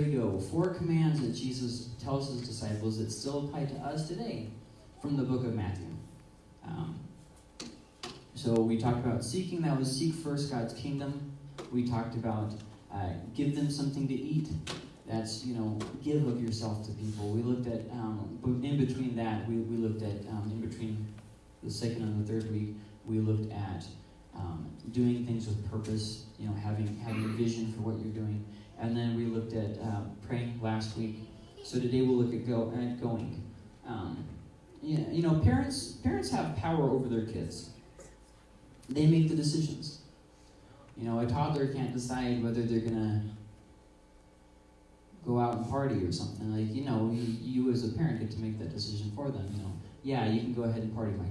There you go. Four commands that Jesus tells his disciples that still apply to us today from the book of Matthew. Um, so we talked about seeking, that was seek first God's kingdom. We talked about uh, give them something to eat. That's, you know, give of yourself to people. We looked at, um, in between that, we, we looked at, um, in between the second and the third week, we looked at um, doing things with purpose, you know, having, having a vision for what you're doing. And then we looked at uh, praying last week. So today we'll look at, go, at going. Um, yeah, you know, parents parents have power over their kids. They make the decisions. You know, a toddler can't decide whether they're gonna go out and party or something. Like, you know, you, you as a parent get to make that decision for them. You know, yeah, you can go ahead and party, Micah.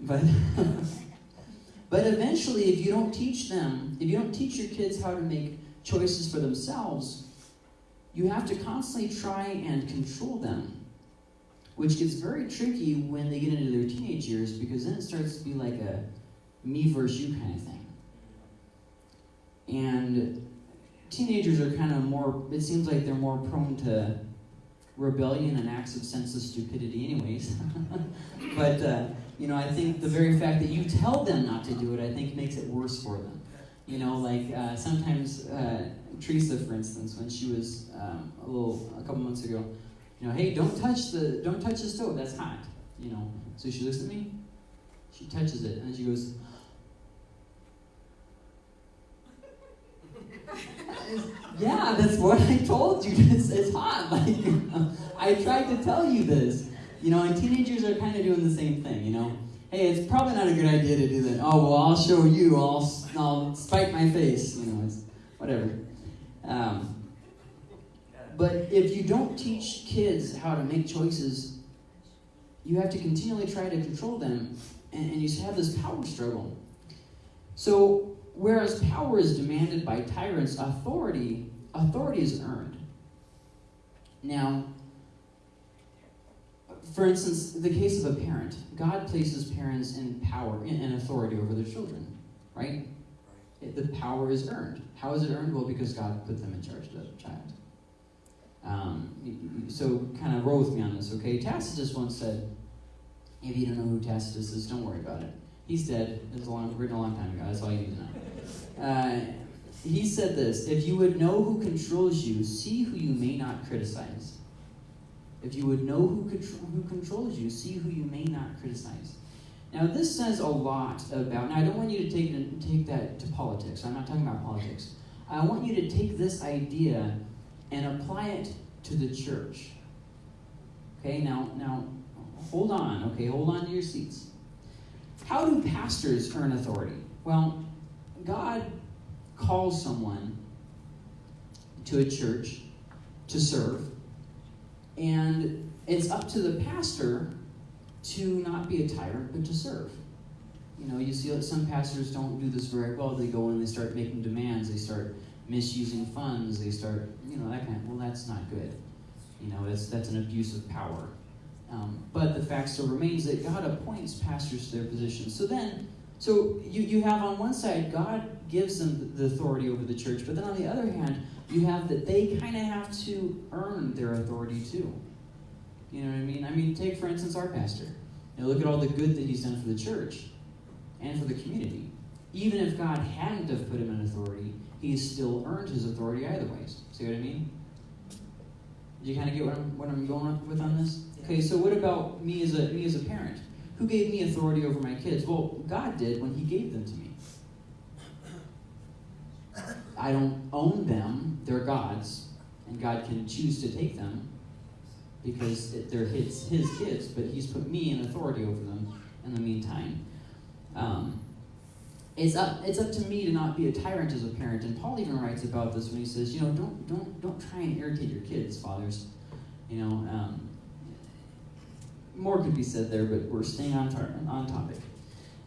but but eventually, if you don't teach them, if you don't teach your kids how to make choices for themselves, you have to constantly try and control them, which gets very tricky when they get into their teenage years because then it starts to be like a me versus you kind of thing. And teenagers are kind of more, it seems like they're more prone to rebellion and acts of senseless stupidity, anyways. but, uh, you know, I think the very fact that you tell them not to do it, I think makes it worse for them. You know, like uh, sometimes uh, Teresa, for instance, when she was um, a little, a couple months ago, you know, hey, don't touch the, don't touch the stove. That's hot. You know. So she looks at me. She touches it, and she goes. yeah, that's what I told you. It's, it's hot. Like, I tried to tell you this. You know, and teenagers are kind of doing the same thing. You know, hey, it's probably not a good idea to do that. Oh well, I'll show you. I'll I'll spite my face. You know, it's whatever. Um, but if you don't teach kids how to make choices, you have to continually try to control them, and, and you have this power struggle. So, whereas power is demanded by tyrants, authority authority is earned. Now, for instance, the case of a parent, God places parents in power and authority over their children, right? the power is earned. How is it earned? Well, because God put them in charge of the child. Um, so kind of roll with me on this, okay? Tacitus once said, if you don't know who Tacitus is, don't worry about it. He's dead. It was a long, written a long time ago. That's all you need to know. Uh, he said this If you would know who controls you, see who you may not criticize. If you would know who, who controls you, see who you may not criticize. Now, this says a lot about. Now, I don't want you to take take that to politics. I'm not talking about politics. I want you to take this idea and apply it to the church. Okay. Now, now, hold on. Okay, hold on to your seats. How do pastors earn authority? Well, God calls someone to a church to serve, and it's up to the pastor to not be a tyrant, but to serve. You know, you see that some pastors don't do this very well. They go in, they start making demands, they start misusing funds, they start, you know, that kind of, well, that's not good. You know, that's, that's an abuse of power. Um, but the fact still remains that God appoints pastors to their positions. So then, so you, you have on one side, God gives them the authority over the church, but then on the other hand, you have that they kind of have to earn their authority too. You know what I mean? I mean, take for instance our pastor. You know, look at all the good that he's done for the church and for the community. Even if God hadn't have put him in authority, he's still earned his authority either ways. See what I mean? Do you kind of get what I'm what I'm going with on this? Okay, so what about me as a me as a parent? Who gave me authority over my kids? Well, God did when He gave them to me. I don't own them; they're God's, and God can choose to take them because they're his, his kids, but he's put me in authority over them in the meantime. Um, it's up, it's up to me to not be a tyrant as a parent. And Paul even writes about this when he says, you know, don't, don't, don't try and irritate your kids, fathers. You know, um, more could be said there, but we're staying on, tar- on topic.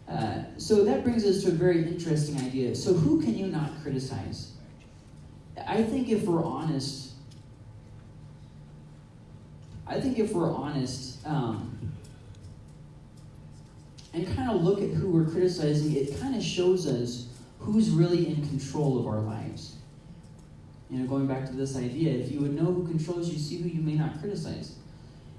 Uh, so that brings us to a very interesting idea. So, who can you not criticize? I think if we're honest, I think if we're honest um, and kind of look at who we're criticizing, it kind of shows us who's really in control of our lives. You know, going back to this idea, if you would know who controls you, see who you may not criticize.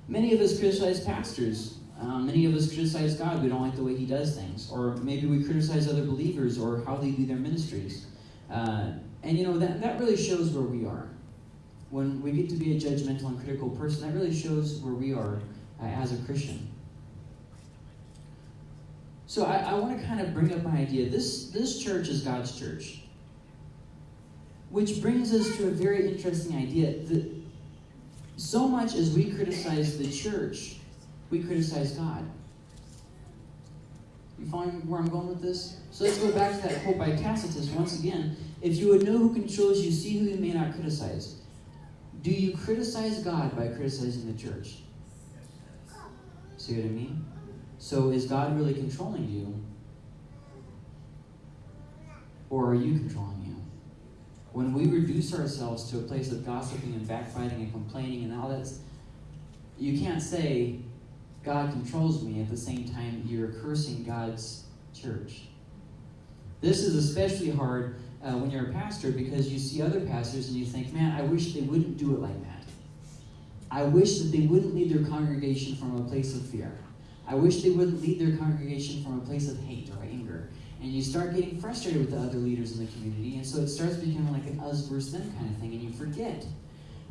Many of us criticize pastors. Um, many of us criticize God. We don't like the way He does things. Or maybe we criticize other believers or how they do their ministries. Uh, and you know, that, that really shows where we are. When we get to be a judgmental and critical person, that really shows where we are uh, as a Christian. So I, I want to kind of bring up my idea. This, this church is God's church. Which brings us to a very interesting idea. That so much as we criticize the church, we criticize God. You find where I'm going with this? So let's go back to that quote by Tacitus once again. If you would know who controls you, see who you may not criticize. Do you criticize God by criticizing the church? See what I mean? So is God really controlling you? Or are you controlling you? When we reduce ourselves to a place of gossiping and backbiting and complaining and all that, you can't say, God controls me at the same time you're cursing God's church. This is especially hard uh, when you're a pastor because you see other pastors and you think, man, I wish they wouldn't do it like that. I wish that they wouldn't lead their congregation from a place of fear. I wish they wouldn't lead their congregation from a place of hate or anger. And you start getting frustrated with the other leaders in the community, and so it starts becoming like an us versus them kind of thing, and you forget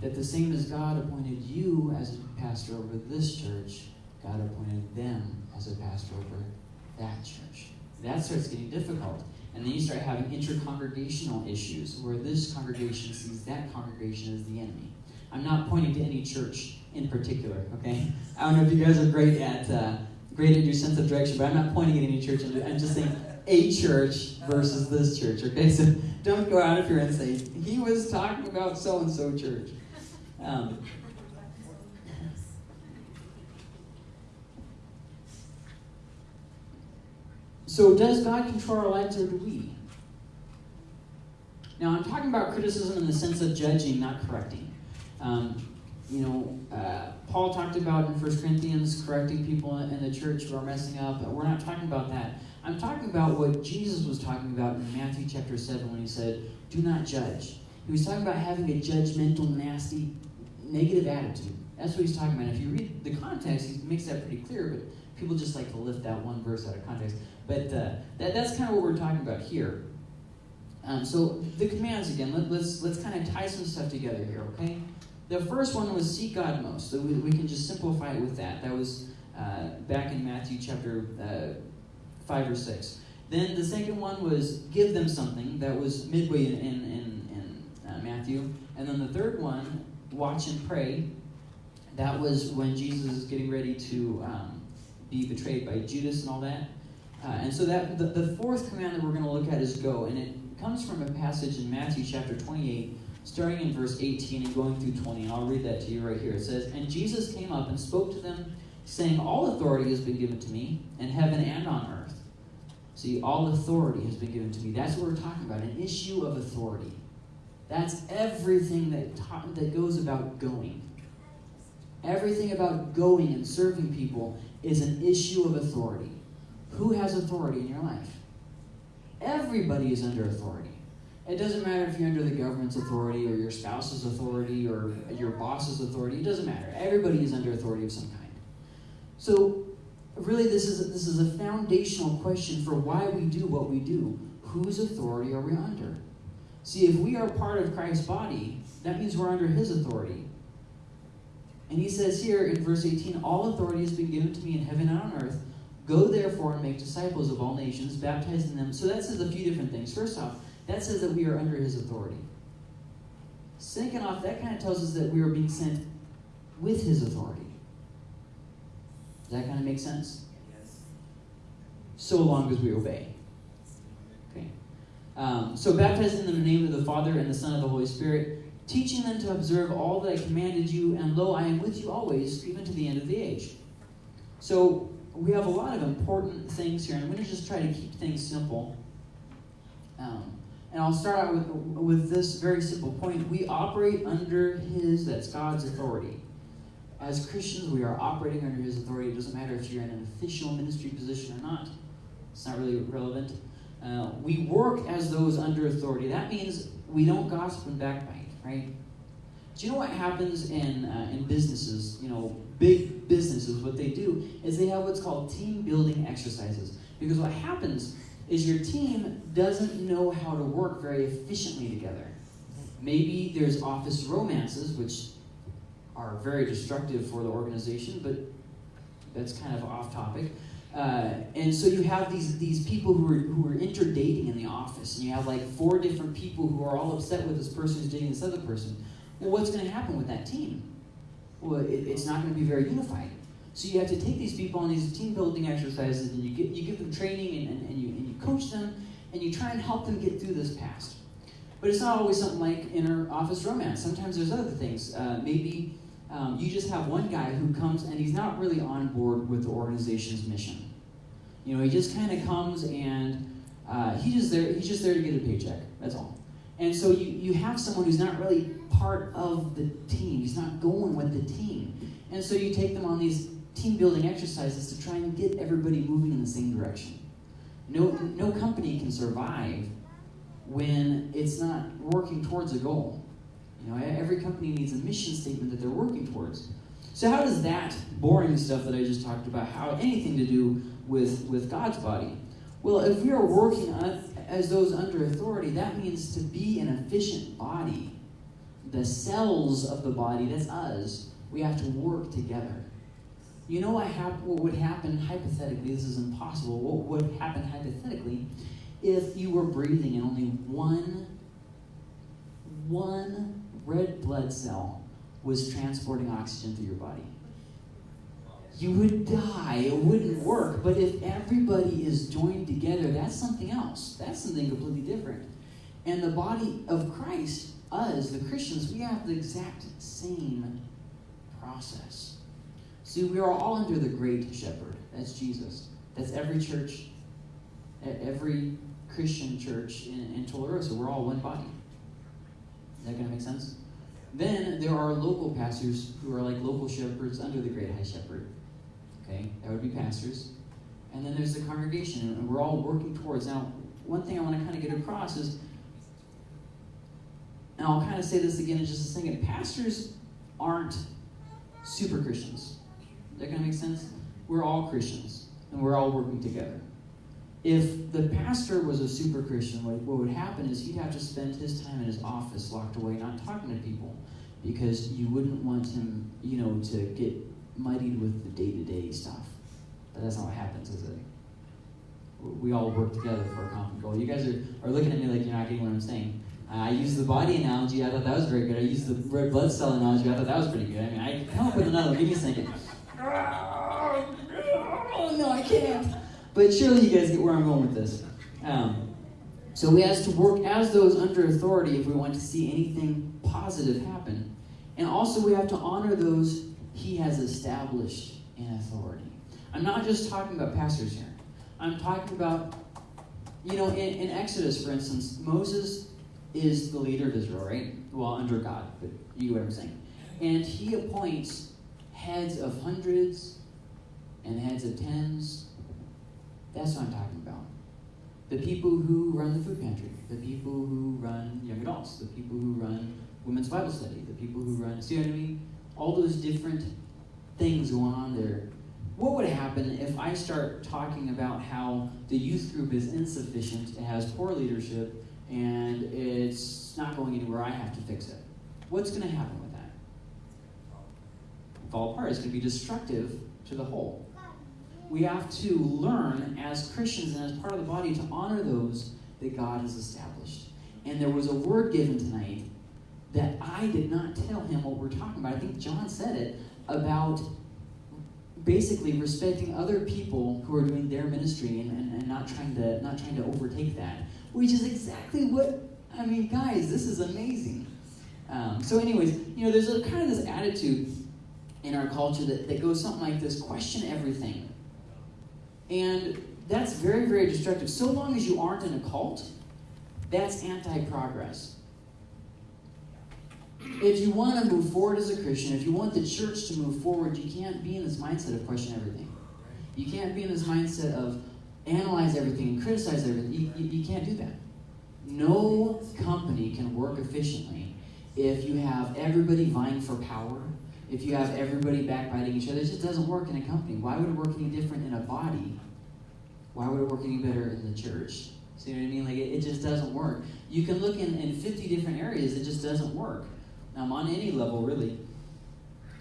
that the same as God appointed you as a pastor over this church, God appointed them as a pastor over that church. That starts getting difficult. And then you start having intercongregational issues where this congregation sees that congregation as the enemy. I'm not pointing to any church in particular, okay? I don't know if you guys are great at uh, great at your sense of direction, but I'm not pointing at any church. I'm just saying a church versus this church, okay? So don't go out of here and say, he was talking about so and so church. Um, so, does God control our lives or do we? Now, I'm talking about criticism in the sense of judging, not correcting. Um, you know, uh, Paul talked about in 1 Corinthians correcting people in the church who are messing up. We're not talking about that. I'm talking about what Jesus was talking about in Matthew chapter 7 when he said, Do not judge. He was talking about having a judgmental, nasty, negative attitude. That's what he's talking about. If you read the context, he makes that pretty clear, but people just like to lift that one verse out of context. But uh, that, that's kind of what we're talking about here. Um, so the commands again, let, let's, let's kind of tie some stuff together here, okay? The first one was seek God most. So we, we can just simplify it with that. That was uh, back in Matthew chapter uh, 5 or 6. Then the second one was give them something. That was midway in, in, in, in uh, Matthew. And then the third one, watch and pray. That was when Jesus is getting ready to um, be betrayed by Judas and all that. Uh, and so that the, the fourth command that we're going to look at is go. And it comes from a passage in Matthew chapter 28 starting in verse 18 and going through 20, and I'll read that to you right here. It says, And Jesus came up and spoke to them, saying, All authority has been given to me in heaven and on earth. See, all authority has been given to me. That's what we're talking about, an issue of authority. That's everything that, ta- that goes about going. Everything about going and serving people is an issue of authority. Who has authority in your life? Everybody is under authority. It doesn't matter if you're under the government's authority or your spouse's authority or your boss's authority. It doesn't matter. Everybody is under authority of some kind. So, really, this is a, this is a foundational question for why we do what we do. Whose authority are we under? See, if we are part of Christ's body, that means we're under His authority. And He says here in verse 18, "All authority has been given to me in heaven and on earth. Go therefore and make disciples of all nations, baptizing them." So that says a few different things. First off that says that we are under his authority. Second off, that kind of tells us that we are being sent with his authority. Does that kind of make sense? Yes. So long as we obey. Okay. Um, so baptizing them in the name of the Father and the Son of the Holy Spirit, teaching them to observe all that I commanded you, and lo, I am with you always, even to the end of the age. So we have a lot of important things here, and I'm going to just try to keep things simple. Um, and I'll start out with, with this very simple point. We operate under His, that's God's authority. As Christians, we are operating under His authority. It doesn't matter if you're in an official ministry position or not, it's not really relevant. Uh, we work as those under authority. That means we don't gossip and backbite, right? Do you know what happens in uh, in businesses? You know, big businesses. What they do is they have what's called team building exercises. Because what happens is your team doesn't know how to work very efficiently together. Maybe there's office romances, which are very destructive for the organization, but that's kind of off topic. Uh, and so you have these these people who are who are interdating in the office, and you have like four different people who are all upset with this person who's dating this other person. Well, what's going to happen with that team? Well, it, it's not going to be very unified. So you have to take these people on these team building exercises, and you get you give them training, and, and, and you and you coach them, and you try and help them get through this past. But it's not always something like inner office romance. Sometimes there's other things. Uh, maybe um, you just have one guy who comes and he's not really on board with the organization's mission. You know, he just kind of comes and uh, he just there. He's just there to get a paycheck. That's all. And so you, you have someone who's not really part of the team. He's not going with the team. And so you take them on these team building exercises to try and get everybody moving in the same direction. No, no company can survive when it's not working towards a goal. You know, every company needs a mission statement that they're working towards. So how does that boring stuff that I just talked about, how anything to do with, with God's body? Well, if we are working as those under authority, that means to be an efficient body. The cells of the body, that's us, we have to work together. You know what, hap- what would happen hypothetically? This is impossible. What would happen hypothetically if you were breathing and only one, one red blood cell was transporting oxygen through your body? You would die. It wouldn't work. But if everybody is joined together, that's something else. That's something completely different. And the body of Christ, us, the Christians, we have the exact same process. See, we are all under the great shepherd. That's Jesus. That's every church, every Christian church in, in Tularosa. We're all one body. Is that going to make sense? Then there are local pastors who are like local shepherds under the great high shepherd. Okay, that would be pastors. And then there's the congregation, and we're all working towards. Now, one thing I want to kind of get across is, and I'll kind of say this again in just a second pastors aren't super Christians that kind of make sense? We're all Christians, and we're all working together. If the pastor was a super Christian, what, what would happen is he'd have to spend his time in his office locked away, not talking to people, because you wouldn't want him, you know, to get muddied with the day-to-day stuff. But that's not what happens, is it? We all work together for a common goal. You guys are, are looking at me like you're not getting what I'm saying. I used the body analogy. I thought that was very good. I used the red blood cell analogy. I thought that was pretty good. I mean, I come up with another. Give me a second. Oh, no, I can't. But surely you guys get where I'm going with this. Um, so we have to work as those under authority if we want to see anything positive happen. And also we have to honor those he has established in authority. I'm not just talking about pastors here. I'm talking about, you know, in, in Exodus, for instance, Moses is the leader of Israel, right? Well, under God, but you get what I'm saying. And he appoints heads of hundreds and heads of tens. That's what I'm talking about. The people who run the food pantry, the people who run young adults, the people who run women's Bible study, the people who run, see what I mean? All those different things going on there. What would happen if I start talking about how the youth group is insufficient, it has poor leadership, and it's not going anywhere, I have to fix it? What's going to happen with that? Fall apart. It's going to be destructive to the whole. We have to learn as Christians and as part of the body to honor those that God has established. And there was a word given tonight that I did not tell him what we're talking about. I think John said it about basically respecting other people who are doing their ministry and, and, and not trying to not trying to overtake that. Which is exactly what I mean, guys, this is amazing. Um, so, anyways, you know, there's a kind of this attitude in our culture that, that goes something like this question everything. And that's very, very destructive. So long as you aren't in a cult, that's anti progress. If you want to move forward as a Christian, if you want the church to move forward, you can't be in this mindset of question everything. You can't be in this mindset of analyze everything and criticize everything. You, you, you can't do that. No company can work efficiently if you have everybody vying for power, if you have everybody backbiting each other. It just doesn't work in a company. Why would it work any different in a body? Why would it work any better in the church? See what I mean? Like, it, it just doesn't work. You can look in, in 50 different areas, it just doesn't work. Um, on any level, really.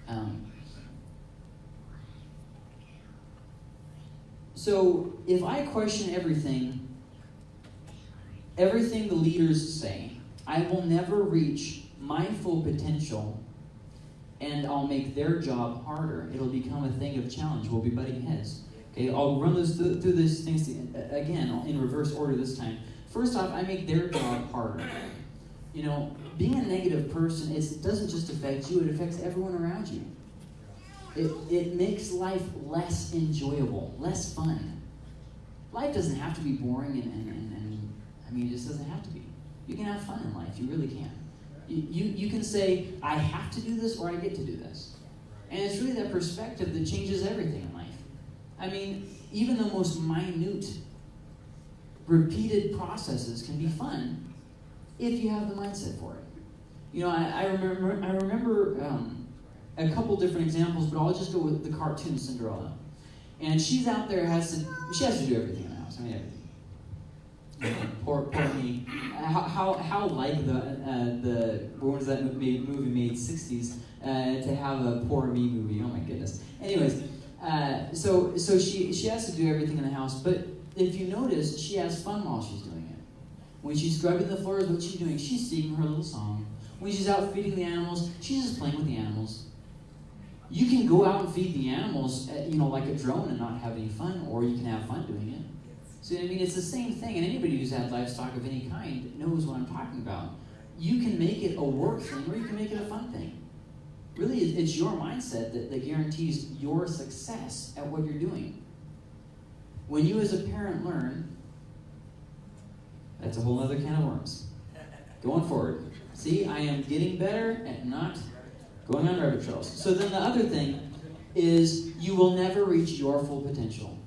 Um, so, if I question everything, everything the leaders say, I will never reach my full potential and I'll make their job harder. It'll become a thing of challenge. We'll be butting heads. Okay, I'll run those through, through these things again in reverse order this time. First off, I make their job harder. You know, being a negative person, it doesn't just affect you, it affects everyone around you. It, it makes life less enjoyable, less fun. Life doesn't have to be boring and, and, and, and I mean, it just doesn't have to be. You can have fun in life, you really can. You, you, can say, I have to do this or I get to do this. And it's really that perspective that changes everything in life. I mean, even the most minute, repeated processes can be fun if you have the mindset for it. You know, I, I remember, I remember um, a couple different examples, but I'll just go with the cartoon Cinderella. And she's out there has to she has to do everything in the house. I mean everything. How, how, like the uh, the was that movie, movie made '60s uh, to have a poor me movie? Oh my goodness. Anyways, uh, so so she she has to do everything in the house, but if you notice, she has fun while she's doing it. When she's scrubbing the floors, what's she doing? She's singing her little song. When she's out feeding the animals, she's just playing with the animals. You can go out and feed the animals, uh, you know, like a drone and not have any fun, or you can have fun doing it. So I mean, it's the same thing, and anybody who's had livestock of any kind knows what I'm talking about. You can make it a work thing, or you can make it a fun thing. Really, it's your mindset that, that guarantees your success at what you're doing. When you, as a parent, learn, that's a whole other can of worms. Going forward. See, I am getting better at not going on rabbit trails. So then the other thing is you will never reach your full potential.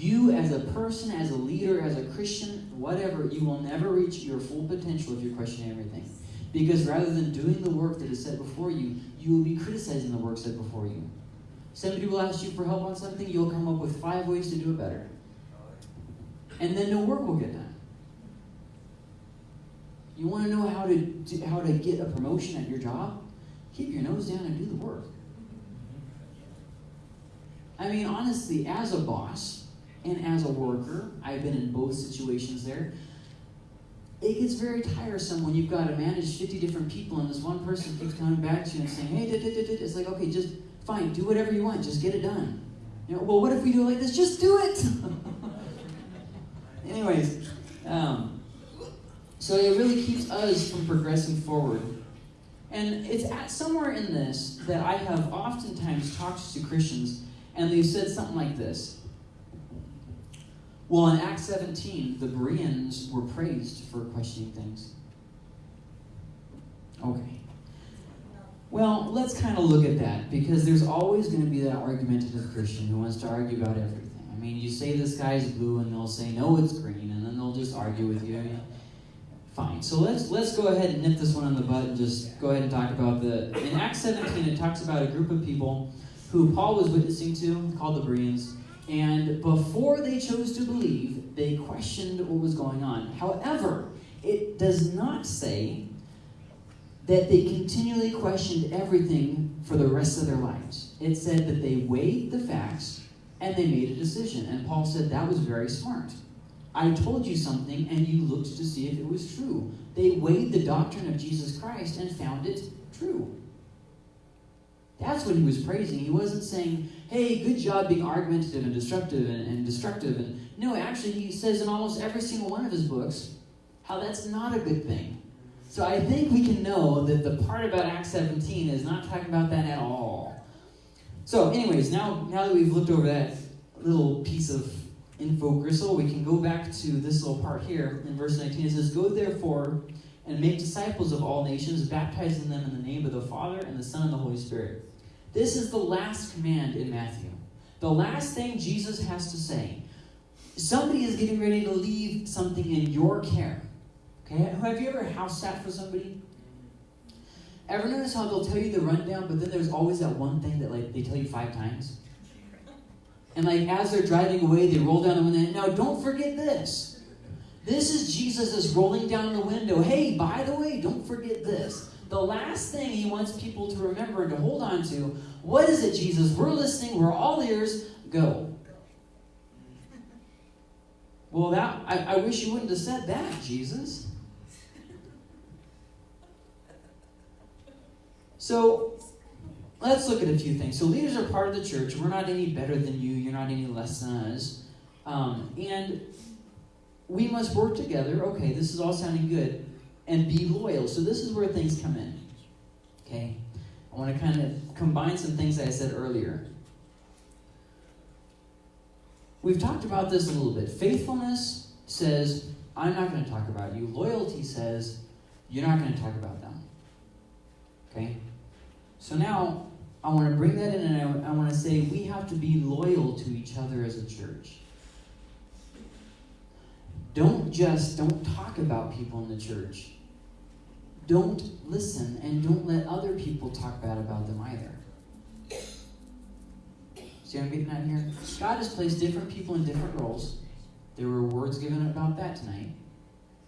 You, as a person, as a leader, as a Christian, whatever, you will never reach your full potential if you're questioning everything. Because rather than doing the work that is set before you, you will be criticizing the work set before you. Somebody will ask you for help on something, you'll come up with five ways to do it better. And then no work will get done. You want to know how to how to get a promotion at your job? Keep your nose down and do the work. I mean, honestly, as a boss and as a worker, I've been in both situations there. It gets very tiresome when you've got to manage 50 different people and this one person keeps coming back to you and saying, hey, it's like, okay, just fine, do whatever you want, just get it done. You know, well, what if we do it like this? Just do it! Anyways, um, so it really keeps us from progressing forward. And it's at somewhere in this that I have oftentimes talked to Christians, and they've said something like this. Well, in Acts 17, the Bereans were praised for questioning things. Okay. Well, let's kind of look at that because there's always going to be that argumentative Christian who wants to argue about everything. I mean, you say the sky's blue, and they'll say no, it's green, and then they'll just argue with you. Fine. So let's let's go ahead and nip this one in the bud and just go ahead and talk about the in Acts 17 it talks about a group of people who Paul was witnessing to, called the Bereans, and before they chose to believe, they questioned what was going on. However, it does not say that they continually questioned everything for the rest of their lives. It said that they weighed the facts and they made a decision. And Paul said that was very smart. I told you something and you looked to see if it was true. They weighed the doctrine of Jesus Christ and found it true. That's what he was praising. He wasn't saying, hey, good job being argumentative and destructive and, and destructive. And no, actually, he says in almost every single one of his books how that's not a good thing. So I think we can know that the part about Acts 17 is not talking about that at all. So, anyways, now now that we've looked over that little piece of info gristle, we can go back to this little part here in verse 19. It says, Go therefore and make disciples of all nations, baptizing them in the name of the Father and the Son and the Holy Spirit. This is the last command in Matthew. The last thing Jesus has to say. Somebody is getting ready to leave something in your care. Okay, have you ever house sat for somebody? Ever notice how they'll tell you the rundown, but then there's always that one thing that like they tell you five times? And like as they're driving away, they roll down the window. Now don't forget this. This is Jesus is rolling down the window. Hey, by the way, don't forget this. The last thing he wants people to remember and to hold on to. What is it, Jesus? We're listening. We're all ears. Go. Well, that I, I wish you wouldn't have said that, Jesus. So let's look at a few things. So leaders are part of the church. We're not any better than you. You're not any less than us. Um, and we must work together. Okay, this is all sounding good. And be loyal. So this is where things come in. Okay? I want to kind of combine some things that I said earlier. We've talked about this a little bit. Faithfulness says, I'm not going to talk about you. Loyalty says, you're not going to talk about them. Okay? So now, I want to bring that in and I, I want to say we have to be loyal to each other as a church. Don't just, don't talk about people in the church. Don't listen and don't let other people talk bad about them either. See what I'm getting at here? God has placed different people in different roles. There were words given about that tonight.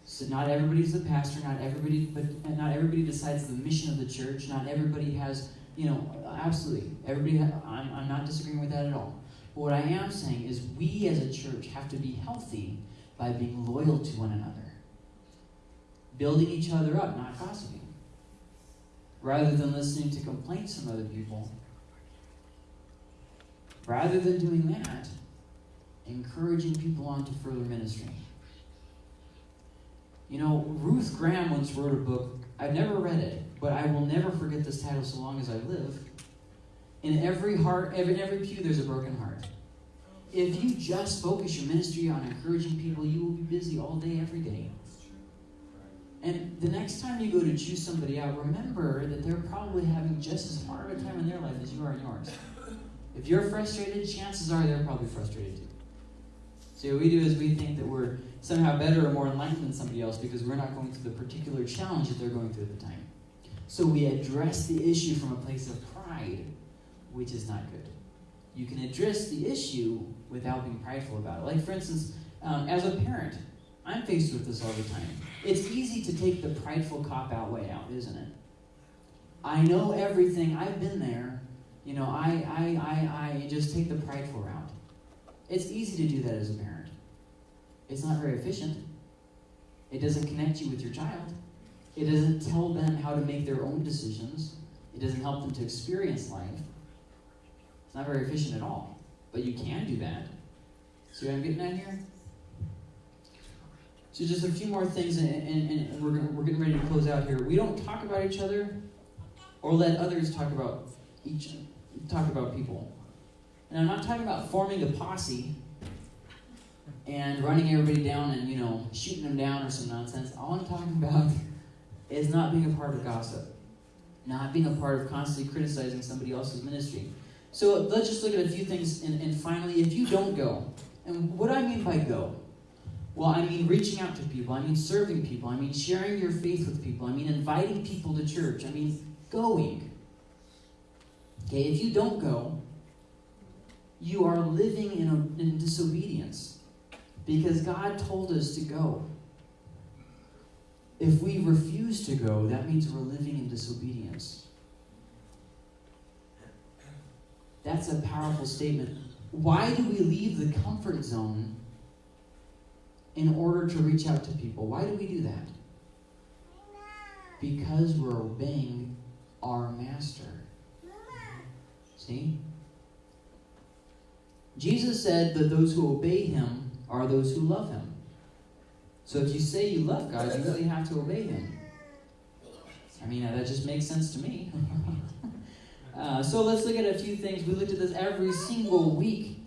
So not everybody's the pastor. Not everybody, but not everybody decides the mission of the church. Not everybody has, you know, absolutely. Everybody. I'm, I'm not disagreeing with that at all. But what I am saying is, we as a church have to be healthy by being loyal to one another, building each other up, not gossiping, rather than listening to complaints from other people Rather than doing that, encouraging people on to further ministry. You know, Ruth Graham once wrote a book. I've never read it, but I will never forget this title so long as I live. In every heart, in every pew, there's a broken heart. If you just focus your ministry on encouraging people, you will be busy all day, every day. And the next time you go to choose somebody out, remember that they're probably having just as hard of a time in their life as you are in yours. If you're frustrated, chances are they're probably frustrated too. So what we do is we think that we're somehow better or more enlightened than somebody else because we're not going through the particular challenge that they're going through at the time. So we address the issue from a place of pride, which is not good. You can address the issue without being prideful about it. Like, for instance, um, as a parent, I'm faced with this all the time. It's easy to take the prideful cop out way out, isn't it? I know everything. I've been there. You know, I, I, I, I just take the prideful route. It's easy to do that as a parent. It's not very efficient. It doesn't connect you with your child. It doesn't tell them how to make their own decisions. It doesn't help them to experience life. It's not very efficient at all. But you can do that. See what I'm getting at here? So just a few more things, and, and, and we're, we're getting ready to close out here. We don't talk about each other or let others talk about each talk about people. And I'm not talking about forming a posse and running everybody down and, you know, shooting them down or some nonsense. All I'm talking about is not being a part of gossip, not being a part of constantly criticizing somebody else's ministry. So let's just look at a few things. And, and finally, if you don't go, and what I mean by go? Well, I mean reaching out to people. I mean serving people. I mean sharing your faith with people. I mean inviting people to church. I mean going. Okay, if you don't go, you are living in, in disobedience because God told us to go. If we refuse to go, that means we're living in disobedience. That's a powerful statement. Why do we leave the comfort zone in order to reach out to people? Why do we do that? Because we're obeying our master. See? Jesus said that those who obey him are those who love him. So if you say you love God, you really have to obey him. I mean, that just makes sense to me. uh, so let's look at a few things. We looked at this every single week.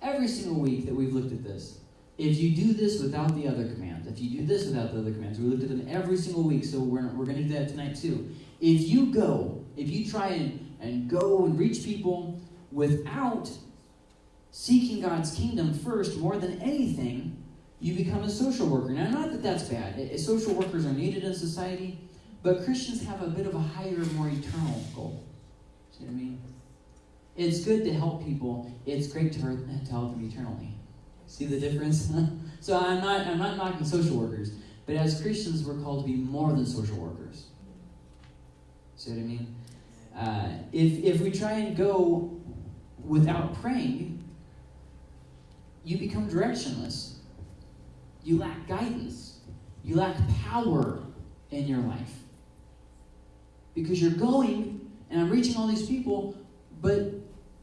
Every single week that we've looked at this. If you do this without the other commands, if you do this without the other commands, we looked at them every single week, so we're, we're going to do that tonight too. If you go, if you try and and go and reach people without seeking God's kingdom first more than anything, you become a social worker. Now, not that that's bad. Social workers are needed in society, but Christians have a bit of a higher, more eternal goal. See what I mean? It's good to help people. It's great to, to help them eternally. See the difference? so I'm not I'm not knocking social workers, but as Christians, we're called to be more than social workers. See what I mean? Uh, if if we try and go without praying, you become directionless. You lack guidance. You lack power in your life. Because you're going, and I'm reaching all these people, but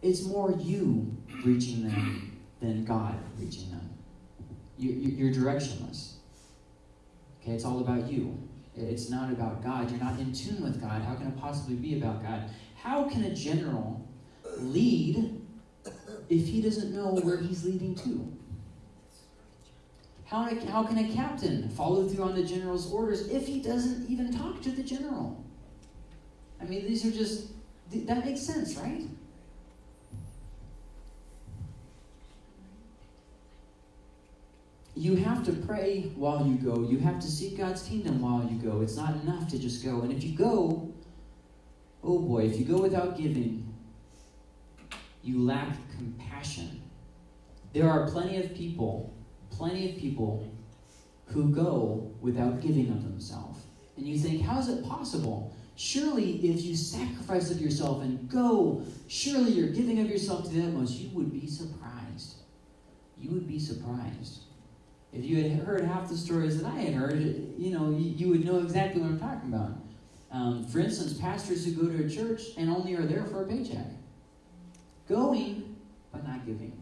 it's more you reaching them than God reaching them. You, are directionless. Okay, it's all about you. It's not about God. You're not in tune with God. How can it possibly be about God? How can a general lead if he doesn't know where he's leading to? How, how can a captain follow through on the general's orders if he doesn't even talk to the general? I mean, these are just, that makes sense, right? You have to pray while you go. You have to seek God's kingdom while you go. It's not enough to just go. And if you go, oh boy, if you go without giving, you lack compassion. There are plenty of people plenty of people who go without giving of themselves. And you think, how is it possible? Surely, if you sacrifice of yourself and go, surely you're giving of yourself to the utmost, you would be surprised. You would be surprised. If you had heard half the stories that I had heard, you know, you, you would know exactly what I'm talking about. Um, for instance, pastors who go to a church and only are there for a paycheck. Going, but not giving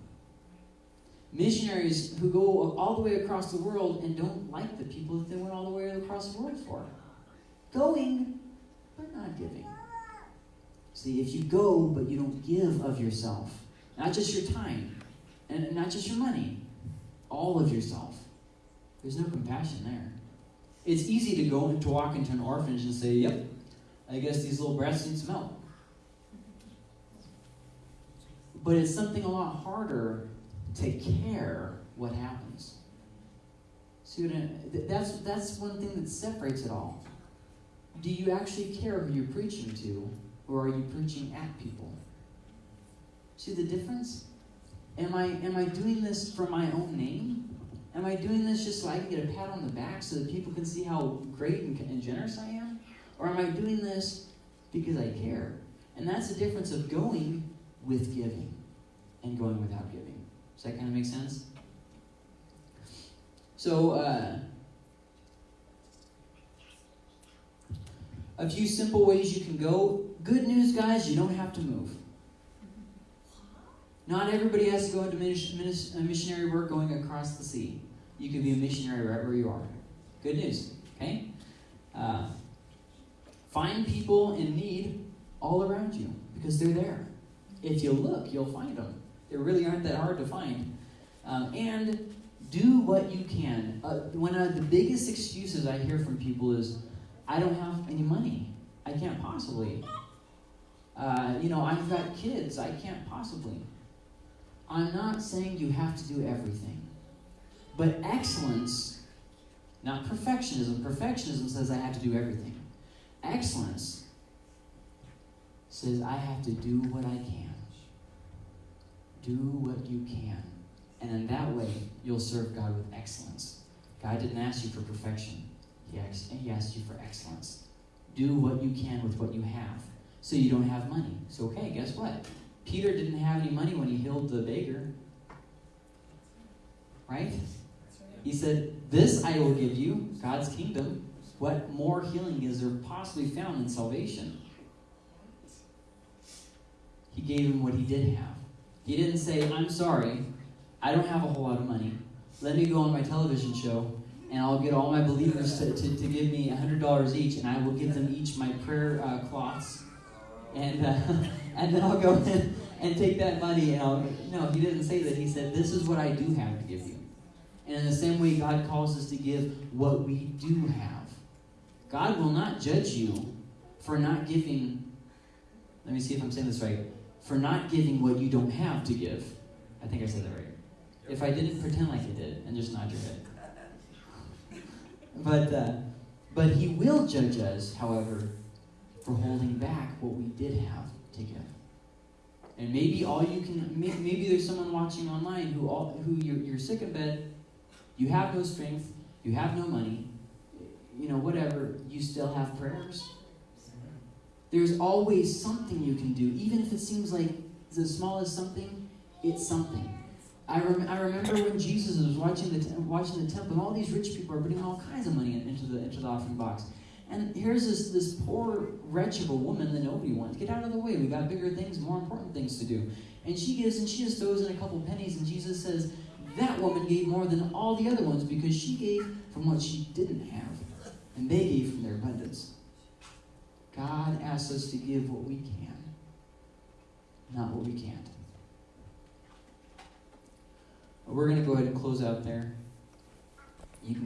missionaries who go all the way across the world and don't like the people that they went all the way across the world for. Going, but not giving. See, if you go, but you don't give of yourself, not just your time, and not just your money, all of yourself, there's no compassion there. It's easy to go to walk into an orphanage and say, "Yep, I guess these little brats need some help." But it's something a lot harder to care what happens. See that's, that's one thing that separates it all. Do you actually care who you're preaching to, or are you preaching at people? See the difference? Am I, am I doing this for my own name? Am I doing this just so I can get a pat on the back so that people can see how great and, and generous I am? Or am I doing this because I care? And that's the difference of going with giving and going without giving. Does that kind of make sense? So, uh, a few simple ways you can go. Good news, guys, you don't have to move. Not everybody has to go into missionary work going across the sea. You can be a missionary right where you are. Good news, okay? Uh, find people in need all around you because they're there. If you look, you'll find them. They really aren't that hard to find. Um, and do what you can. Uh, one of the biggest excuses I hear from people is, I don't have any money. I can't possibly. Uh, you know, I've got kids. I can't possibly. I'm not saying you have to do everything. But excellence, not perfectionism. Perfectionism says I have to do everything. Excellence says I have to do what I can. Do what you can. And in that way, you'll serve God with excellence. God didn't ask you for perfection, He asked, he asked you for excellence. Do what you can with what you have. So you don't have money. So, okay, guess what? Peter didn't have any money when he healed the beggar. Right? He said, This I will give you, God's kingdom. What more healing is there possibly found in salvation? He gave him what he did have. He didn't say, I'm sorry, I don't have a whole lot of money. Let me go on my television show and I'll get all my believers to, to, to give me $100 each and I will give them each my prayer uh, cloths. And, uh, and then I'll go in and take that money and I'll. No, he didn't say that. He said, This is what I do have to give you. And in the same way, God calls us to give what we do have. God will not judge you for not giving. Let me see if I'm saying this right for not giving what you don't have to give. I think I said that right. If I didn't pretend like I did and just nod your head. But uh, but he will judge us, however, for holding back what we did have to give. And maybe all you can maybe there's someone watching online who all who you're, you're sick of bed, you have no strength, you have no money, you know whatever, you still have prayers. There's always something you can do, even if it seems like the smallest something. It's something. I, rem- I remember when Jesus was watching the, te- watching the temple, and all these rich people are putting all kinds of money into the, into the offering box. And here's this, this poor wretch of a woman that nobody wants. Get out of the way. We've got bigger things, more important things to do. And she gives, and she just throws in a couple pennies, and Jesus says, That woman gave more than all the other ones because she gave from what she didn't have, and they gave from their abundance. God asks us to give what we can, not what we can't. We're going to go ahead and close out there.